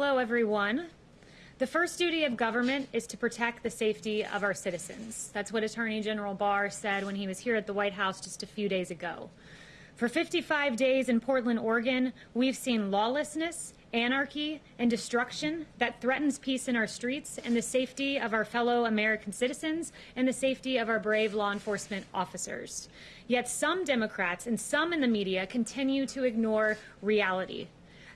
Hello, everyone. The first duty of government is to protect the safety of our citizens. That's what Attorney General Barr said when he was here at the White House just a few days ago. For 55 days in Portland, Oregon, we've seen lawlessness, anarchy, and destruction that threatens peace in our streets and the safety of our fellow American citizens and the safety of our brave law enforcement officers. Yet some Democrats and some in the media continue to ignore reality.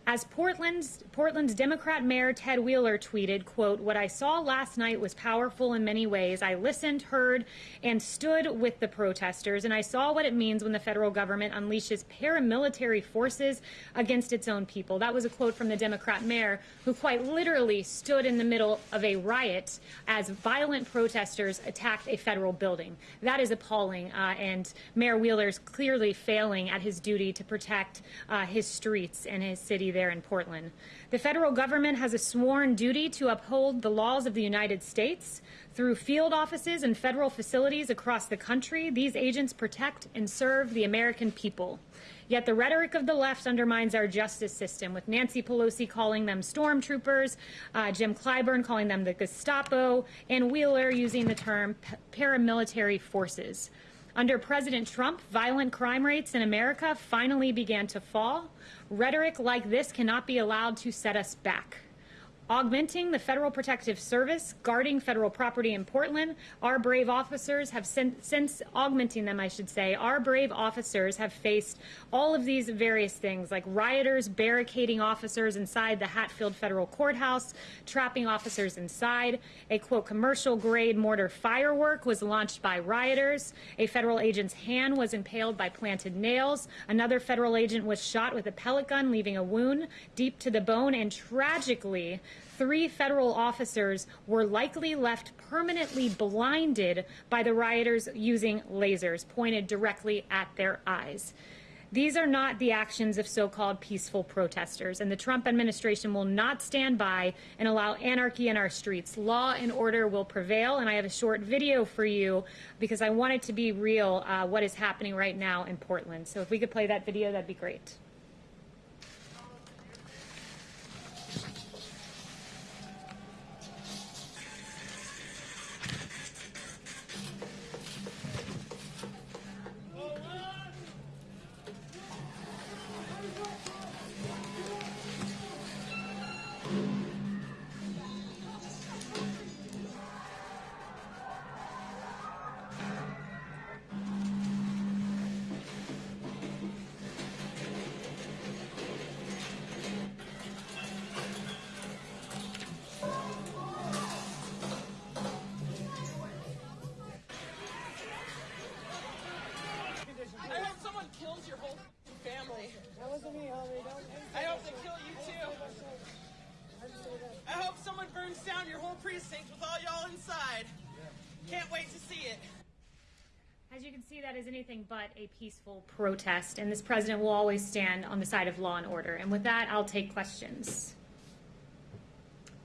As Portland's, Portland's Democrat Mayor Ted Wheeler tweeted, quote, what I saw last night was powerful in many ways. I listened, heard, and stood with the protesters, and I saw what it means when the federal government unleashes paramilitary forces against its own people. That was a quote from the Democrat mayor, who quite literally stood in the middle of a riot as violent protesters attacked a federal building. That is appalling, uh, and Mayor Wheeler's clearly failing at his duty to protect uh, his streets and his city there in Portland. The federal government has a sworn duty to uphold the laws of the United States. Through field offices and federal facilities across the country, these agents protect and serve the American people. Yet the rhetoric of the left undermines our justice system, with Nancy Pelosi calling them stormtroopers, uh, Jim Clyburn calling them the Gestapo, and Wheeler using the term paramilitary forces. Under President Trump, violent crime rates in America finally began to fall. Rhetoric like this cannot be allowed to set us back augmenting the Federal Protective Service, guarding federal property in Portland. Our brave officers have since, since augmenting them, I should say, our brave officers have faced all of these various things like rioters barricading officers inside the Hatfield Federal Courthouse, trapping officers inside. A quote, commercial grade mortar firework was launched by rioters. A federal agent's hand was impaled by planted nails. Another federal agent was shot with a pellet gun, leaving a wound deep to the bone. And tragically, three federal officers were likely left permanently blinded by the rioters using lasers pointed directly at their eyes. These are not the actions of so-called peaceful protesters, and the Trump administration will not stand by and allow anarchy in our streets. Law and order will prevail, and I have a short video for you because I want it to be real uh, what is happening right now in Portland. So if we could play that video, that'd be great. Anything but a peaceful protest, and this president will always stand on the side of law and order. And with that, I'll take questions.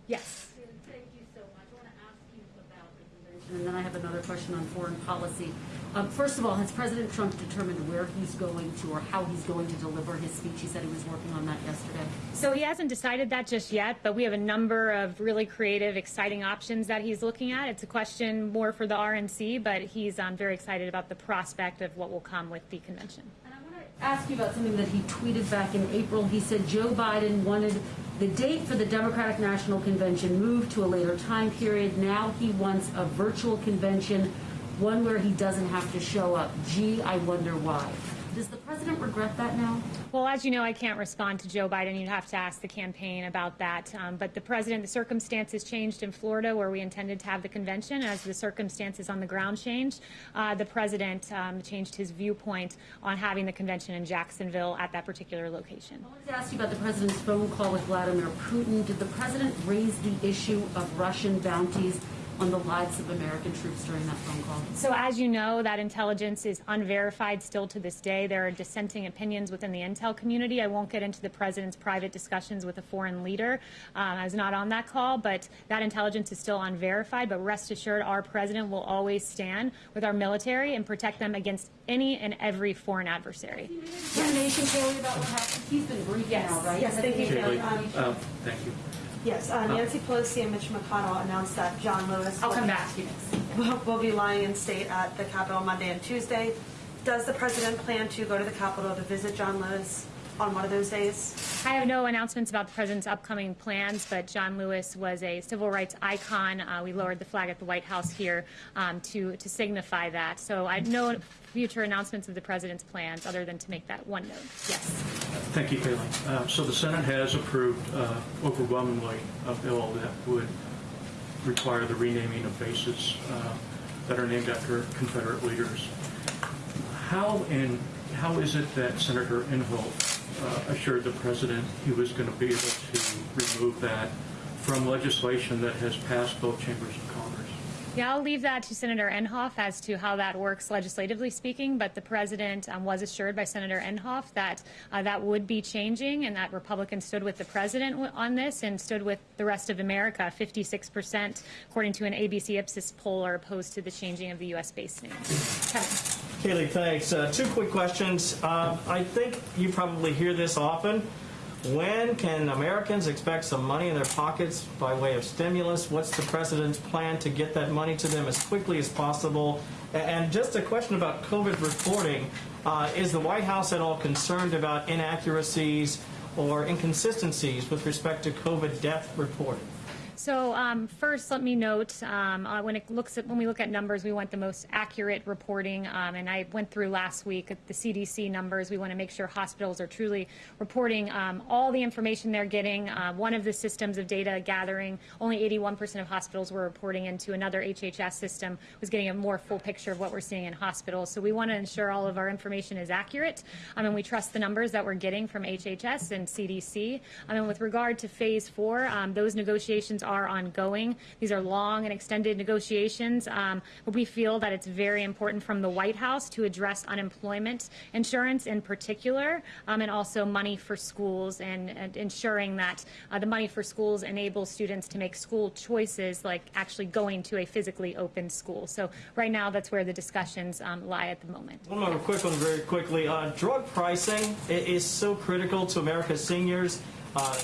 Yes. Thank you so much. I want to ask you about the convention, and then I have another question on foreign policy. Um, first of all, has President Trump determined where he's going to or how he's going to deliver his speech? He said he was working on that yesterday. So he hasn't decided that just yet, but we have a number of really creative, exciting options that he's looking at. It's a question more for the RNC, but he's um, very excited about the prospect of what will come with the convention. And I want to ask you about something that he tweeted back in April. He said Joe Biden wanted the date for the Democratic National Convention moved to a later time period. Now he wants a virtual convention one where he doesn't have to show up. Gee, I wonder why. Does the president regret that now? Well, as you know, I can't respond to Joe Biden. You'd have to ask the campaign about that. Um, but the president, the circumstances changed in Florida where we intended to have the convention. As the circumstances on the ground changed, uh, the president um, changed his viewpoint on having the convention in Jacksonville at that particular location. I wanted to ask you about the president's phone call with Vladimir Putin. Did the president raise the issue of Russian bounties on the lives of American troops during that phone call? So as you know, that intelligence is unverified still to this day. There are dissenting opinions within the intel community. I won't get into the president's private discussions with a foreign leader. Um, I was not on that call, but that intelligence is still unverified. But rest assured, our president will always stand with our military and protect them against any and every foreign adversary. Yes. Nation, Kaylee, about what happened? He's been briefed yes. now, right? Yes, thank you, Kaylee. Um, thank you. Yes, uh, Nancy Pelosi and Mitch McConnell announced that John Lewis I'll will come be- back to you next. will, will be lying in state at the Capitol Monday and Tuesday. Does the president plan to go to the Capitol to visit John Lewis on one of those days? I have no announcements about the president's upcoming plans, but John Lewis was a civil rights icon. Uh, we lowered the flag at the White House here um, to to signify that. So I have no future announcements of the president's plans other than to make that one note. Yes. Thank you, Kayleen. Uh, So the Senate has approved uh, overwhelmingly a bill that would require the renaming of bases uh, that are named after Confederate leaders. How and how is it that Senator Inhofe uh, assured the president he was going to be able to remove that from legislation that has passed both chambers of Congress? Yeah, I'll leave that to Senator Inhofe as to how that works legislatively speaking, but the president um, was assured by Senator Inhofe that uh, that would be changing and that Republicans stood with the president on this and stood with the rest of America. 56%, according to an ABC Ipsos poll, are opposed to the changing of the U.S. base name. Kevin. Kaylee, thanks. Uh, two quick questions. Uh, I think you probably hear this often. When can Americans expect some money in their pockets by way of stimulus? What's the president's plan to get that money to them as quickly as possible? And just a question about COVID reporting. Uh, is the White House at all concerned about inaccuracies or inconsistencies with respect to COVID death reporting? So um, first, let me note um, uh, when it looks at when we look at numbers, we want the most accurate reporting. Um, and I went through last week at the CDC numbers. We want to make sure hospitals are truly reporting um, all the information they're getting. Uh, one of the systems of data gathering, only 81% of hospitals were reporting into. Another HHS system was getting a more full picture of what we're seeing in hospitals. So we want to ensure all of our information is accurate, um, and we trust the numbers that we're getting from HHS and CDC. Um, and with regard to phase four, those negotiations are ongoing. These are long and extended negotiations, um, but we feel that it's very important from the White House to address unemployment insurance in particular, um, and also money for schools and, and ensuring that uh, the money for schools enables students to make school choices, like actually going to a physically open school. So right now, that's where the discussions um, lie at the moment. One more quick one, very quickly. Uh, drug pricing is so critical to America's seniors. Uh,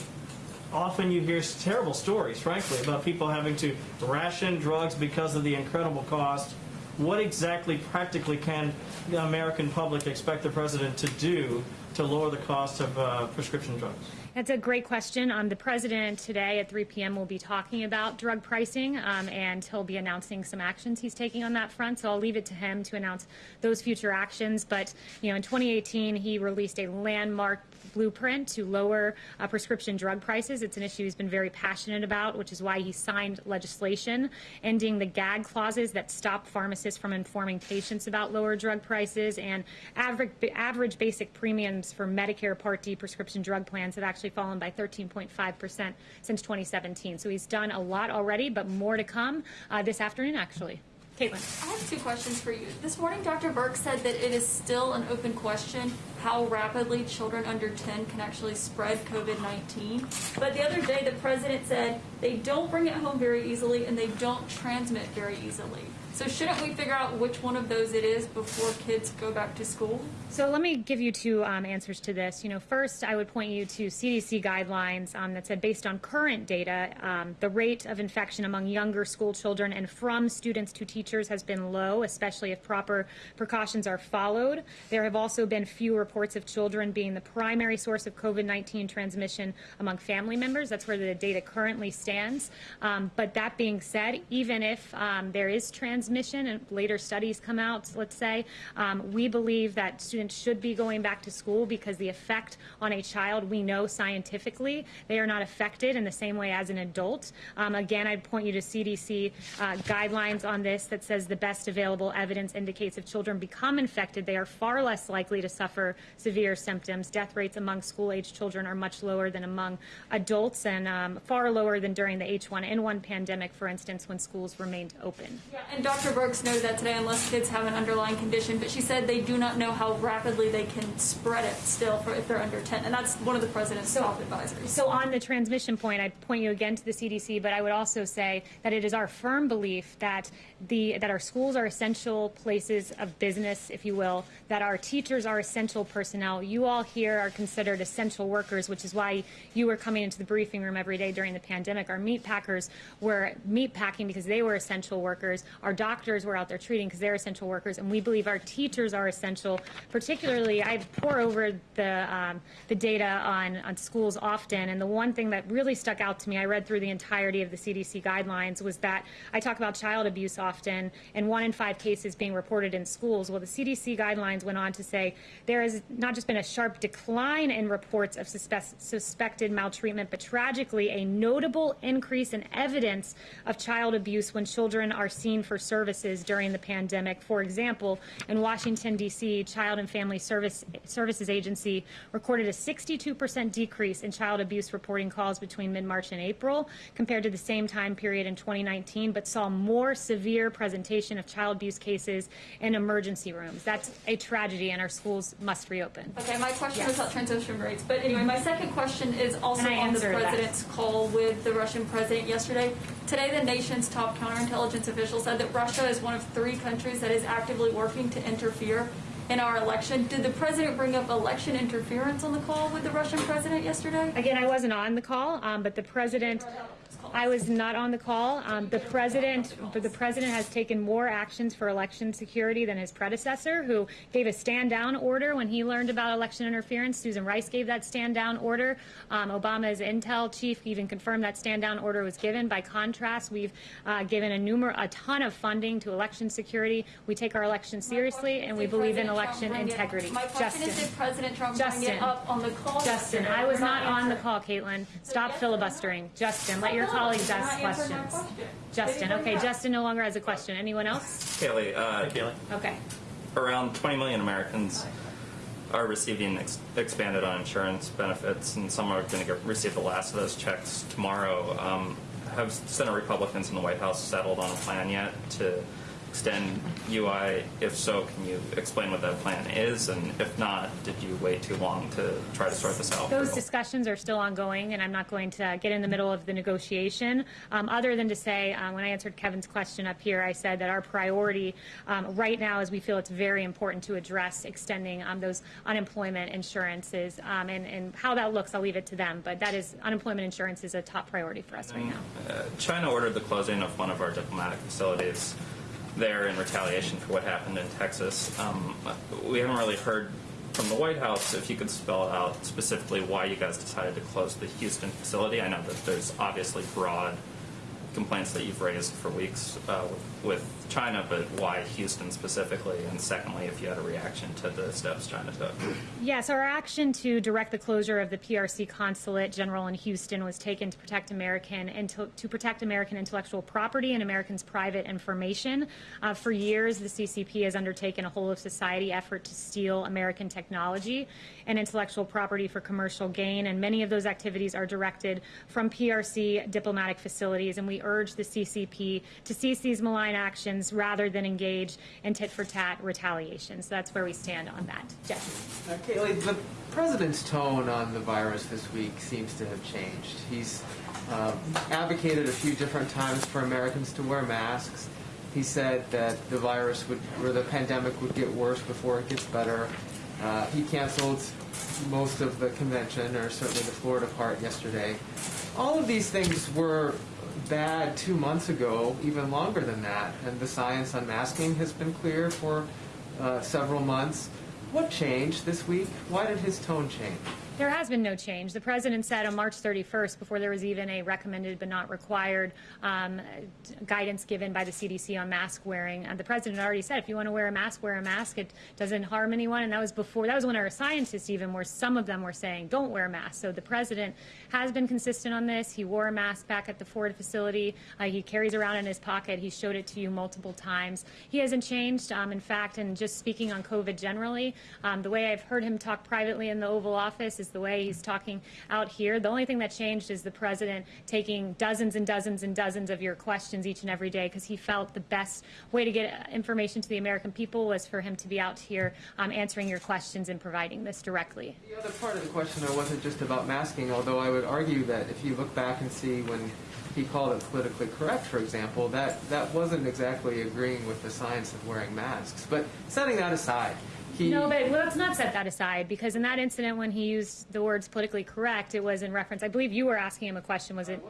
often you hear terrible stories, frankly, about people having to ration drugs because of the incredible cost. What exactly, practically, can the American public expect the president to do to lower the cost of uh, prescription drugs? That's a great question. Um, the president today at 3 p.m. will be talking about drug pricing, um, and he'll be announcing some actions he's taking on that front. So I'll leave it to him to announce those future actions. But you know, in 2018, he released a landmark blueprint to lower uh, prescription drug prices. It's an issue he's been very passionate about, which is why he signed legislation ending the gag clauses that stop pharmacists from informing patients about lower drug prices and average, average basic premiums for Medicare Part D prescription drug plans have actually fallen by 13.5% since 2017. So he's done a lot already, but more to come uh, this afternoon, actually. Caitlin. I have two questions for you. This morning, Dr. Birx said that it is still an open question how rapidly children under 10 can actually spread COVID 19. But the other day, the president said they don't bring it home very easily and they don't transmit very easily. So, shouldn't we figure out which one of those it is before kids go back to school? So let me give you two um, answers to this. You know, first, I would point you to CDC guidelines um, that said, based on current data, um, the rate of infection among younger school children and from students to teachers has been low, especially if proper precautions are followed. There have also been few reports of children being the primary source of COVID-19 transmission among family members. That's where the data currently stands. Um, but that being said, even if um, there is transmission and later studies come out, let's say, um, we believe that students should be going back to school because the effect on a child, we know scientifically, they are not affected in the same way as an adult. Um, again, I'd point you to CDC uh, guidelines on this that says the best available evidence indicates if children become infected, they are far less likely to suffer severe symptoms. Death rates among school-age children are much lower than among adults and um, far lower than during the H1N1 pandemic, for instance, when schools remained open. Yeah, and Dr. Brooks noted that today, unless kids have an underlying condition, but she said they do not know how rapidly they can spread it still for if they're under 10, and that's one of the president's top advisories. So on the transmission point, I'd point you again to the CDC, but I would also say that it is our firm belief that the, that our schools are essential places of business, if you will, that our teachers are essential personnel. You all here are considered essential workers, which is why you were coming into the briefing room every day during the pandemic. Our meat packers were meat packing because they were essential workers. Our doctors were out there treating because they're essential workers, and we believe our teachers are essential. Particularly, I pour over the um, the data on on schools often, and the one thing that really stuck out to me, I read through the entirety of the CDC guidelines, was that I talk about child abuse often, and one in five cases being reported in schools. Well, the CDC guidelines went on to say there has not just been a sharp decline in reports of suspect, suspected maltreatment, but tragically a notable increase in evidence of child abuse when children are seen for services during the pandemic. For example, in Washington, D.C., Child and Family Service, Services Agency recorded a 62% decrease in child abuse reporting calls between mid March and April compared to the same time period in 2019, but saw more severe presentation of child abuse cases in emergency rooms. That's a tragedy, and our schools must reopen. Okay, my question was Yes. about transition rates, but anyway, my second question is also on the answered that. president's call with the Russian president yesterday. Today, the nation's top counterintelligence official said that Russia is one of three countries that is actively working to interfere in our election. Did the president bring up election interference on the call with the Russian president yesterday? Again, I wasn't on the call, um, but the president, I was not on the call. Um, the president, but the president has taken more actions for election security than his predecessor, who gave a stand down order when he learned about election interference. Susan Rice gave that stand down order. Um, Obama's intel chief even confirmed that stand down order was given. By contrast, we've uh, given a numer- a ton of funding to election security. We take our elections seriously, and we believe in Trump election integrity. My question is, Justin. did President Trump bring Justin. it up on the call Justin. I was not on the call, Caitlin. Stop filibustering. Justin, let your colleagues You're ask questions. question. Justin, okay, bring? Justin no longer has a question. Anyone else? Kaylee, uh, Kaylee? Okay. around 20 million Americans are receiving ex- expanded uninsurance benefits, and some are going to receive the last of those checks tomorrow. Um, have Senate Republicans in the White House settled on a plan yet to extend UI? If so, can you explain what that plan is? And if not, did you wait too long to try to sort this out? Those discussions are still ongoing, and I'm not going to get in the middle of the negotiation, um, other than to say, um, when I answered Kevin's question up here, I said that our priority um, right now is we feel it's very important to address extending um, those unemployment insurances, um, and, and how that looks, I'll leave it to them, but that is, unemployment insurance is a top priority for us right now. Uh, China ordered the closing of one of our diplomatic facilities there in retaliation for what happened in Texas. Um, we haven't really heard from the White House if you could spell out specifically why you guys decided to close the Houston facility. I know that there's obviously broad complaints that you've raised for weeks uh, with, with China, but why Houston specifically? And secondly, if you had a reaction to the steps China took. Yes, our action to direct the closure of the PRC consulate general in Houston was taken to protect American and to, protect American intellectual property and Americans' private information. Uh, for years, the CCP has undertaken a whole of society effort to steal American technology and intellectual property for commercial gain, and many of those activities are directed from PRC diplomatic facilities. And we urge the CCP to cease these malign actions rather than engage in tit for tat retaliation. So that's where we stand on that. Jeff. Uh, the president's tone on the virus this week seems to have changed. He's uh, advocated a few different times for Americans to wear masks. He said that the virus would, or the pandemic would get worse before it gets better. Uh, he canceled most of the convention, or certainly the Florida part, yesterday. All of these things were bad two months ago, even longer than that, and the science on masking has been clear for uh, several months. What changed this week? Why did his tone change? There has been no change. The president said on March 31st, before there was even a recommended but not required um, guidance given by the CDC on mask wearing, uh, the president already said if you want to wear a mask, wear a mask. It doesn't harm anyone. And that was before, that was when our scientists even were, some of them were saying, don't wear a mask. So the president has been consistent on this. He wore a mask back at the Ford facility. Uh, he carries around in his pocket. He showed it to you multiple times. He hasn't changed. Um, in fact, and just speaking on COVID generally, um, the way I've heard him talk privately in the Oval Office is the way he's talking out here. The only thing that changed is the president taking dozens and dozens and dozens of your questions each and every day because he felt the best way to get information to the American people was for him to be out here um, answering your questions and providing this directly. The other part of the question though wasn't just about masking, although I would argue that if you look back and see when he called it politically correct, for example, that, that wasn't exactly agreeing with the science of wearing masks. But setting that aside, he... No, but let's not set that aside because in that incident when he used the words politically correct, it was in reference. I believe you were asking him a question. Was it?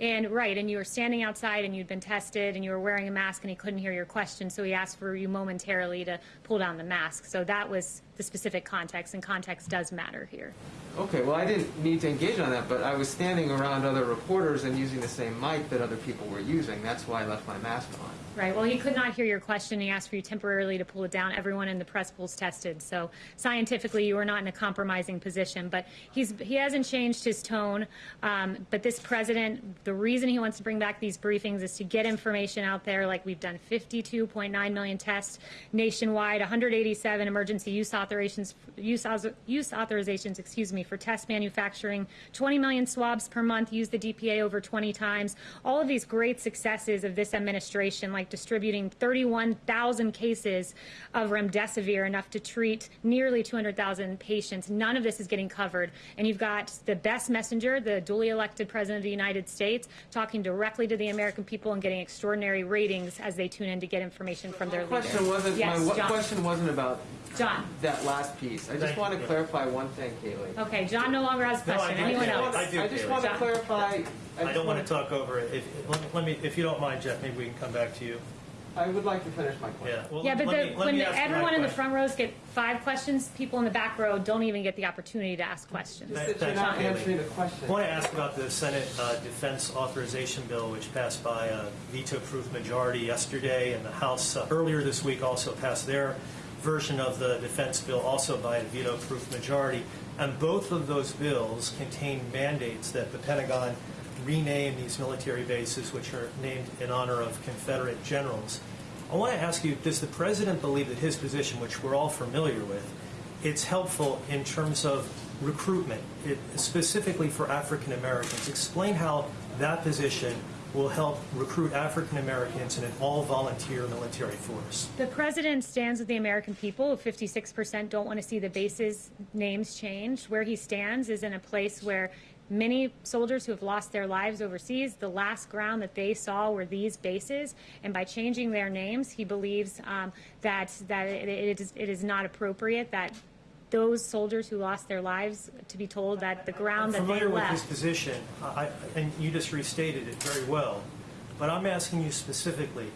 And right, and you were standing outside and you'd been tested and you were wearing a mask and he couldn't hear your question, so he asked for you momentarily to pull down the mask. So that was the specific context, and context does matter here. Okay, well, I didn't need to engage on that, but I was standing around other reporters and using the same mic that other people were using. That's why I left my mask on. Right. Well, he could not hear your question. He asked for you temporarily to pull it down. Everyone in the press pool's tested, so scientifically, you are not in a compromising position. But he's he hasn't changed his tone. Um, but this president, the reason he wants to bring back these briefings is to get information out there. Like we've done 52.9 million tests nationwide, 187 emergency use authorizations, use, use authorizations, excuse me, for test manufacturing, 20 million swabs per month. Use the DPA over 20 times. All of these great successes of this administration, like distributing 31,000 cases of remdesivir, enough to treat nearly 200,000 patients. None of this is getting covered. And you've got the best messenger, the duly elected president of the United States, talking directly to the American people and getting extraordinary ratings as they tune in to get information from their My leader. question wasn't, yes, my John. question wasn't about John. that last piece. I just Thank want to you. clarify one thing, Kaylee. Okay, John no longer has a No, I question. do. Anyone I do. else? I do. I just want to John. clarify. I just don't want wanna- talk over it. If, let- let me, if you don't mind, Jeff, maybe we can come back to you. I would like to finish my question. Yeah. Well, Yeah, but let the, me- let when me the, ask my everyone in the question. front rows get five questions, people in the back row don't even get the opportunity to ask questions. Just that you're Thanks, not Kaylee. answering the question. I want to ask about the Senate uh, Defense Authorization Bill, which passed by a veto-proof majority yesterday, and the House uh, earlier this week also passed their version of the defense bill, also by a veto-proof majority. And both of those bills contain mandates that the Pentagon rename these military bases, which are named in honor of Confederate generals. I want to ask you, does the president believe that his position, which we're all familiar with, it's helpful in terms of recruitment, it, specifically for African Americans. Explain how that position will help recruit African Americans in an all volunteer military force. The president stands with the American people. 56% don't want to see the bases names changed. Where he stands is in a place where many soldiers who have lost their lives overseas, the last ground that they saw were these bases. And by changing their names, he believes um, that, that it, it, is, it is not appropriate that those soldiers who lost their lives to be told that the ground that they familiar with his left. position, I, and you just restated it very well. But I'm asking you specifically,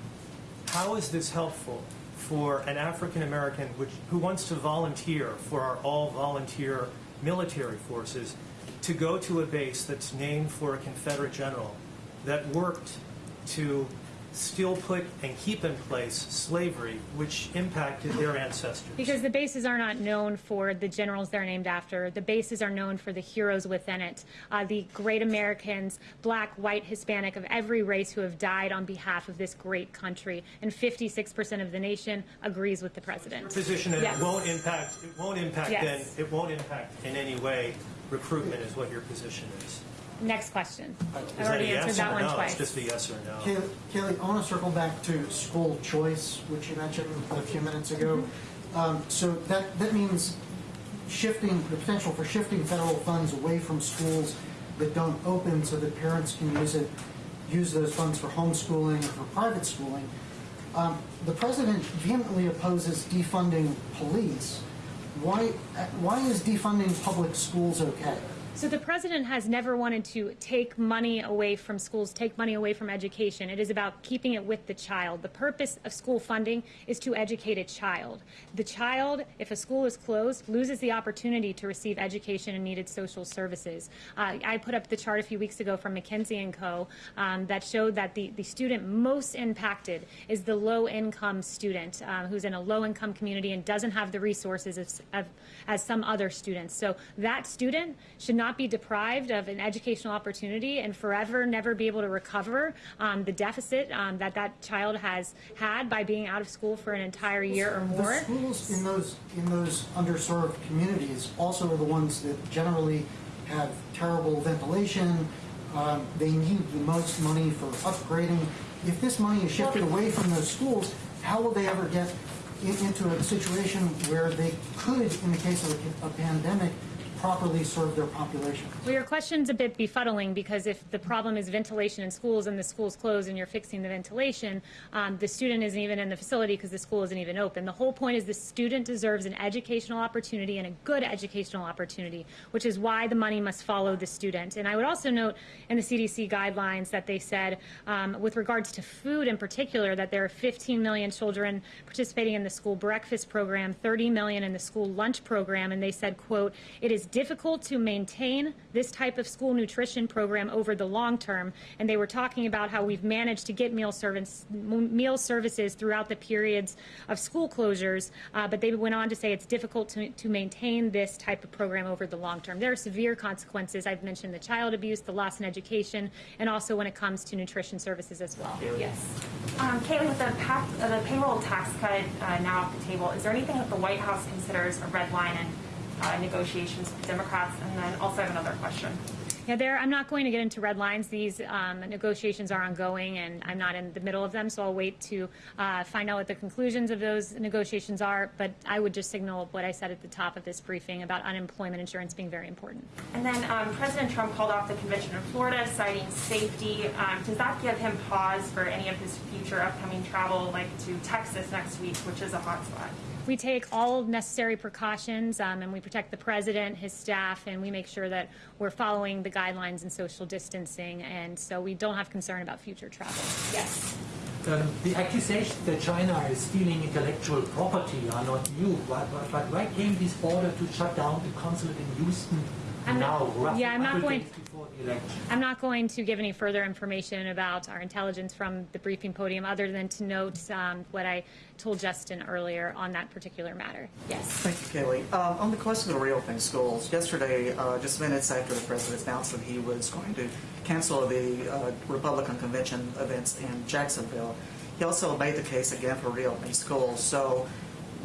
how is this helpful for an African American which, who wants to volunteer for our all volunteer military forces to go to a base that's named for a Confederate general that worked to still put and keep in place slavery, which impacted their ancestors? Because the bases are not known for the generals they're named after. The bases are known for the heroes within it, uh, the great Americans, black, white, Hispanic, of every race who have died on behalf of this great country. And 56% of the nation agrees with the president. position that Yes. it won't impact, it won't impact Yes. then, it won't impact in any way recruitment is what your position is. Next question. I've Is that a already yes answered that or one no? twice. It's just a yes or no. Kaylee, Kaylee, I want to circle back to school choice, which you mentioned a few minutes ago. Um, so that, that means shifting, the potential for shifting federal funds away from schools that don't open so that parents can use it, use those funds for homeschooling or for private schooling. Um, the president vehemently opposes defunding police. Why, why is defunding public schools okay? So the president has never wanted to take money away from schools, take money away from education. It is about keeping it with the child. The purpose of school funding is to educate a child. The child, if a school is closed, loses the opportunity to receive education and needed social services. Uh, I put up the chart a few weeks ago from McKinsey Co. Um, that showed that the, the student most impacted is the low-income student uh, who's in a low-income community and doesn't have the resources as, of, as some other students. So that student should not not be deprived of an educational opportunity and forever never be able to recover um, the deficit um, that that child has had by being out of school for an entire year or more. The schools in those, in those underserved communities also are the ones that generally have terrible ventilation. Um, They need the most money for upgrading. If this money is shifted away from those schools, how will they ever get in- into a situation where they could, in the case of a- a pandemic, properly serve their population? Well, your question's a bit befuddling because if the problem is ventilation in schools and the school's closed and you're fixing the ventilation, um, the student isn't even in the facility because the school isn't even open. The whole point is the student deserves an educational opportunity and a good educational opportunity, which is why the money must follow the student. And I would also note in the CDC guidelines that they said, um, with regards to food in particular, that there are 15 million children participating in the school breakfast program, 30 million in the school lunch program, and they said, quote, it is difficult to maintain this type of school nutrition program over the long term. And they were talking about how we've managed to get meal service, meal services throughout the periods of school closures, uh, but they went on to say it's difficult to, to maintain this type of program over the long term. There are severe consequences. I've mentioned the child abuse, the loss in education, and also when it comes to nutrition services as well. Yes. Um, Caitlin, with the, uh, the payroll tax cut uh, now off the table, is there anything that the White House considers a red line in uh, negotiations with Democrats? And then also I have another question. Yeah, there. I'm not going to get into red lines. These um, negotiations are ongoing, and I'm not in the middle of them, so I'll wait to uh, find out what the conclusions of those negotiations are. But I would just signal what I said at the top of this briefing about unemployment insurance being very important. And then um, President Trump called off the convention in Florida, citing safety. Um, does that give him pause for any of his future upcoming travel, like to Texas next week, which is a hotspot? We take all necessary precautions, um, and we protect the president, his staff, and we make sure that we're following the guidelines and social distancing, and so we don't have concern about future travel. Yes. Um, the accusations that China is stealing intellectual property are not new, but, but, but why came this order to shut down the consulate in Houston I'm now, not- yeah, I'm not 100 going- I'm not going to give any further information about our intelligence from the briefing podium, other than to note um, what I told Justin earlier on that particular matter. Yes. Thank you, Kaylee. Um, on the question of reopening schools, yesterday, uh, just minutes after the president announced that he was going to cancel the uh, Republican convention events in Jacksonville, he also made the case again for reopening schools. So,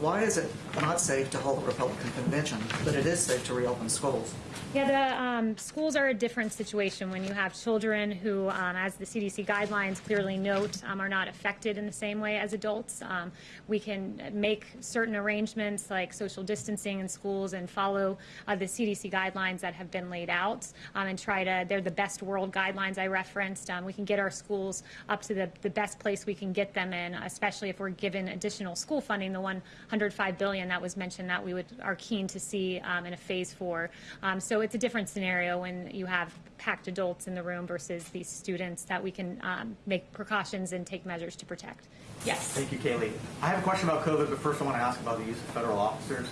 why is it not safe to hold a Republican convention, but it is safe to reopen schools? Yeah, the um, schools are a different situation when you have children who, um, as the CDC guidelines clearly note, um, are not affected in the same way as adults. Um, we can make certain arrangements like social distancing in schools and follow uh, the CDC guidelines that have been laid out um, and try to, they're the best world guidelines I referenced. Um, we can get our schools up to the, the best place we can get them in, especially if we're given additional school funding, the 105 billion that was mentioned that we would are keen to see um, in a phase four. Um, so it's a different scenario when you have packed adults in the room versus these students that we can um, make precautions and take measures to protect. Yes. Thank you, Kaylee. I have a question about COVID, but first I want to ask about the use of federal officers.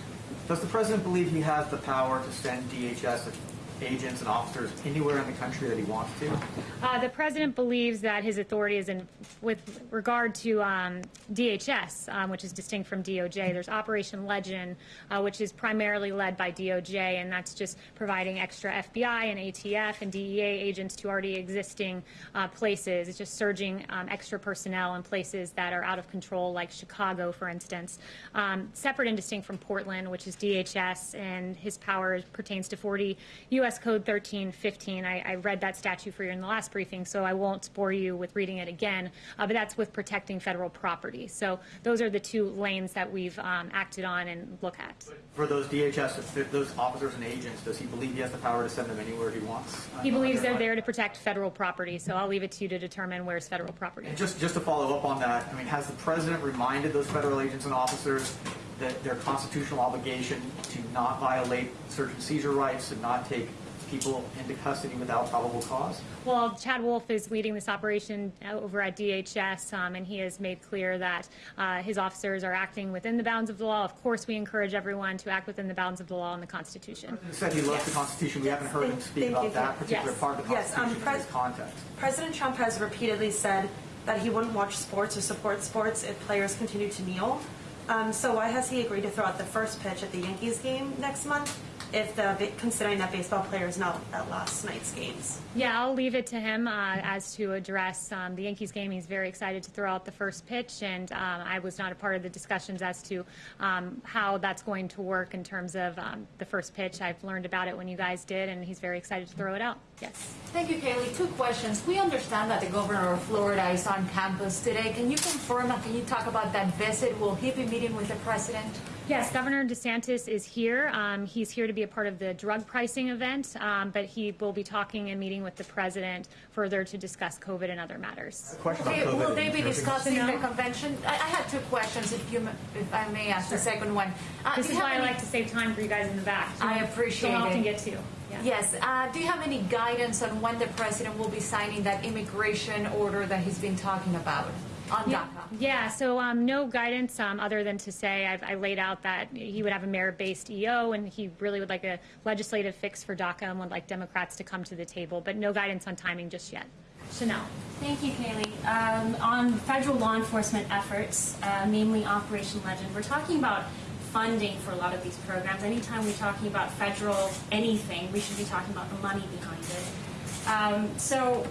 Does the president believe he has the power to send DHS agents and officers anywhere in the country that he wants to? Uh, the president believes that his authority is in, with regard to um, DHS, um, which is distinct from DOJ. There's Operation Legend, uh, which is primarily led by DOJ, and that's just providing extra FBI and ATF and DEA agents to already existing uh, places. It's just surging um, extra personnel in places that are out of control, like Chicago, for instance. Um, separate and distinct from Portland, which is DHS, and his power pertains to 40 U.S. Code 1315. I, I read that statute for you in the last briefing, so I won't bore you with reading it again. Uh, but that's with protecting federal property. So those are the two lanes that we've um, acted on and look at. For those DHS, those officers and agents, does he believe he has the power to send them anywhere he wants? He believes they're there to protect federal property, so I'll leave it to you to determine where's federal property. And just, just to follow up on that, I mean, has the president reminded those federal agents and officers that their constitutional obligation to not violate search and seizure rights, and not take people into custody without probable cause? Well, Chad Wolf is leading this operation over at DHS, um, and he has made clear that uh, his officers are acting within the bounds of the law. Of course, we encourage everyone to act within the bounds of the law and the Constitution. He said he loves the Constitution. We haven't heard him speak about you. that particular Yes. part of the Yes, um, Constitution in this context. President Trump has repeatedly said that he wouldn't watch sports or support sports if players continue to kneel. Um, so why has he agreed to throw out the first pitch at the Yankees game next month if the considering that baseball player is not at last night's games. Yeah, I'll leave it to him uh, as to address um, the Yankees game. He's very excited to throw out the first pitch, and um, I was not a part of the discussions as to um, how that's going to work in terms of um, the first pitch. I've learned about it when you guys did, and he's very excited to throw it out. Yes. Thank you, Kaylee. Two questions. We understand that the governor of Florida is on campus today. Can you confirm and can you talk about that visit? Will he be meeting with the president? Yes, Governor DeSantis is here. Um, he's here to be a part of the drug pricing event, um, but he will be talking and meeting with the president further to discuss COVID and other matters. Okay, will they be discussing the convention? I, I had two questions, if you, if I may ask the second one. Uh, This do is you why I like to save time for you guys in the back. I appreciate Don't often it. get to. Yeah. Yes. Uh, do you have any guidance on when the president will be signing that immigration order that he's been talking about on Yeah, DACA? yeah, so um, no guidance um, other than to say I've, I laid out that he would have a merit-based EO and he really would like a legislative fix for DACA and would like Democrats to come to the table, but no guidance on timing just yet. Chanel. Thank you, Kaylee. Um, on federal law enforcement efforts, uh, namely Operation Legend, we're talking about funding for a lot of these programs. Anytime we're talking about federal anything, we should be talking about the money behind it. Um, so,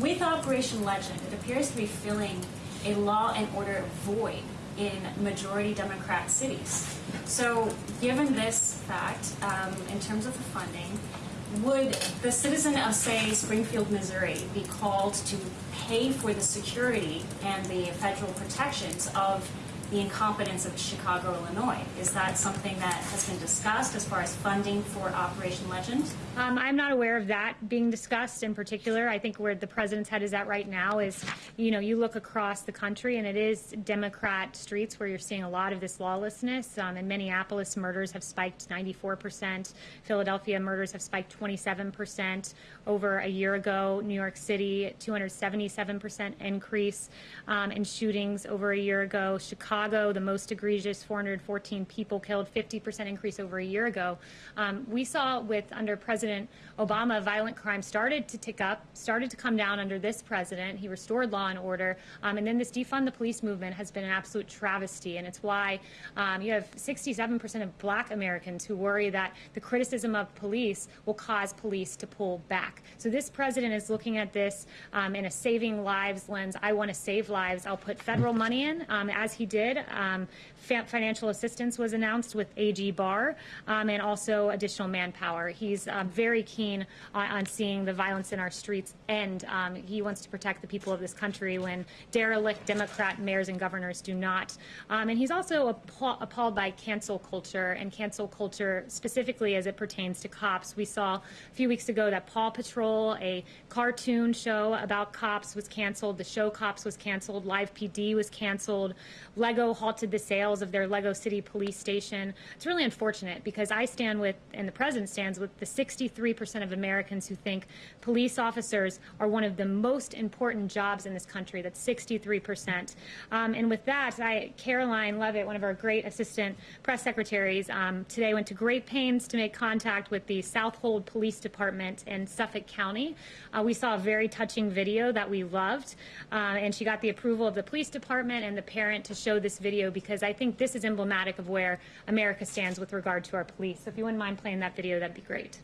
with Operation Legend, it appears to be filling a law and order void in majority Democrat cities. So, given this fact, um, in terms of the funding, would the citizen of, say, Springfield, Missouri, be called to pay for the security and the federal protections of the incompetence of Chicago, Illinois? Is that something that has been discussed as far as funding for Operation Legend? Um, I'm not aware of that being discussed in particular. I think where the president's head is at right now is, you know, you look across the country and it is Democrat streets where you're seeing a lot of this lawlessness. Um, in Minneapolis, murders have spiked 94%. Philadelphia, murders have spiked 27% over a year ago. New York City, 277% increase um, in shootings over a year ago. Chicago, the most egregious, 414 people killed, 50% increase over a year ago. Um, we saw with under President Obama, violent crime started to tick up, started to come down under this president. He restored law and order, um, and then this defund the police movement has been an absolute travesty, and it's why um, you have 67% of Black Americans who worry that the criticism of police will cause police to pull back. So this president is looking at this um, in a saving lives lens. I want to save lives. I'll put federal money in, um, as he did. Um, financial assistance was announced with AG Barr, um, and also additional manpower. He's um, very keen on, seeing the violence in our streets end. Um, he wants to protect the people of this country when derelict Democrat mayors and governors do not. Um, and he's also appall- appalled by cancel culture and cancel culture specifically as it pertains to cops. We saw a few weeks ago that Paw Patrol, a cartoon show about cops, was canceled. The show Cops was canceled. Live PD was canceled. Lego halted the sales of their Lego City police station. It's really unfortunate because I stand with, and the president stands with, the 63% of Americans who think police officers are one of the most important jobs in this country. That's 63%. Um, and with that, I, Karoline Leavitt, one of our great assistant press secretaries, um, today went to great pains to make contact with the Southold Police Department in Suffolk County. Uh, we saw a very touching video that we loved, uh, and she got the approval of the police department and the parent to show this video because I think this is emblematic of where America stands with regard to our police. So if you wouldn't mind playing that video, that'd be great.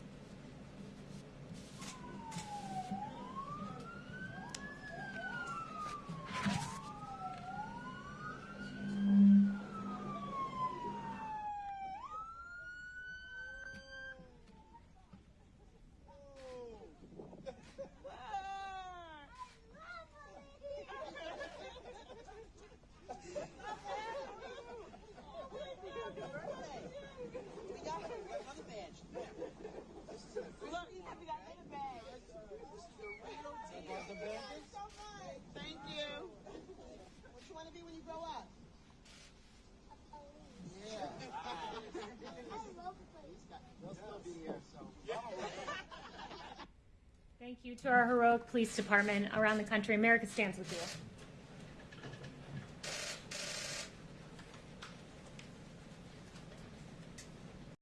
Thank you. What you want to be when you grow up? Yeah. They'll still be here, so. Thank you to our heroic police department around the country. America stands with you.